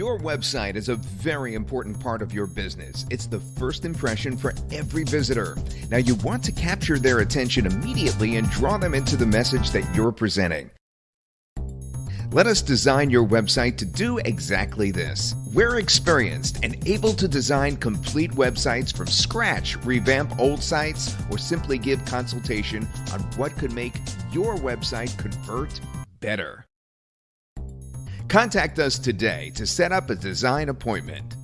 Your website is a very important part of your business. It's the first impression for every visitor. Now, you want to capture their attention immediately and draw them into the message that you're presenting. Let us design your website to do exactly this. We're experienced and able to design complete websites from scratch, revamp old sites, or simply give consultation on what could make your website convert better. Contact us today to set up a design appointment.